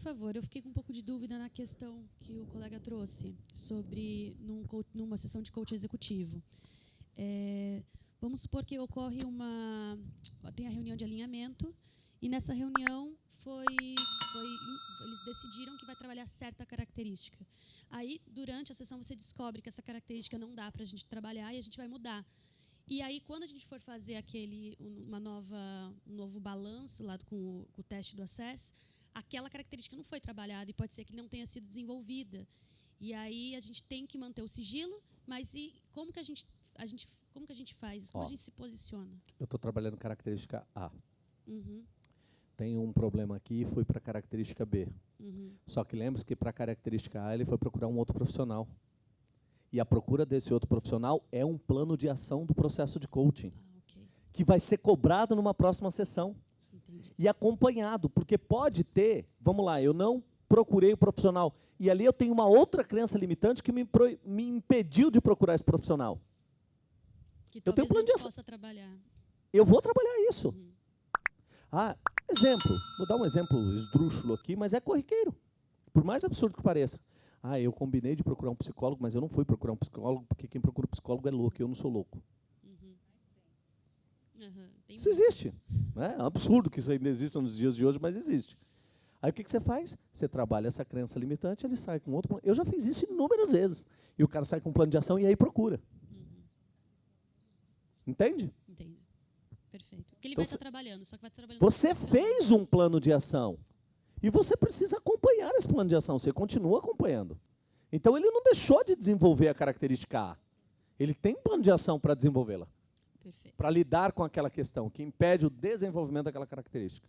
favor. Eu fiquei com um pouco de dúvida na questão que o colega trouxe sobre num, numa sessão de coach executivo. É, vamos supor que ocorre uma tem a reunião de alinhamento e nessa reunião foi, foi eles decidiram que vai trabalhar certa característica. Aí durante a sessão você descobre que essa característica não dá para a gente trabalhar e a gente vai mudar. E aí, quando a gente for fazer aquele uma nova, um novo balanço lá com com o teste do acesso, aquela característica não foi trabalhada e pode ser que não tenha sido desenvolvida. E aí a gente tem que manter o sigilo, mas e como que a gente, a gente, como que a gente faz? Como Ó, a gente se posiciona? Eu estou trabalhando característica A. Uhum. Tem um problema aqui e fui para a característica B. Uhum. Só que lembre-se que para a característica A ele foi procurar um outro profissional. E a procura desse outro profissional é um plano de ação do processo de coaching, ah, okay. que vai ser cobrado numa próxima sessão. E acompanhado, porque pode ter, vamos lá, eu não procurei o profissional, e ali eu tenho uma outra crença limitante que me, me impediu de procurar esse profissional. Que eu tenho plano de ação. trabalhar. Eu vou trabalhar isso. Uhum. Ah, exemplo, vou dar um exemplo esdrúxulo aqui, mas é corriqueiro. Por mais absurdo que pareça. Ah, eu combinei de procurar um psicólogo, mas eu não fui procurar um psicólogo, porque quem procura um psicólogo é louco, eu não sou louco. Uhum. Isso existe. Né? É um absurdo que isso ainda exista nos dias de hoje, mas existe. Aí o que, que você faz? Você trabalha essa crença limitante, ele sai com outro plano. Eu já fiz isso inúmeras vezes. E o cara sai com um plano de ação e aí procura. Uhum. Entende? Entendo. Perfeito. Porque ele então, vai estar trabalhando, só que vai estar trabalhando. Você fez um plano de ação. E você precisa acompanhar esse plano de ação, você continua acompanhando. Então ele não deixou de desenvolver a característica A. Ele tem plano de ação para desenvolvê-la. Para lidar com aquela questão que impede o desenvolvimento daquela característica.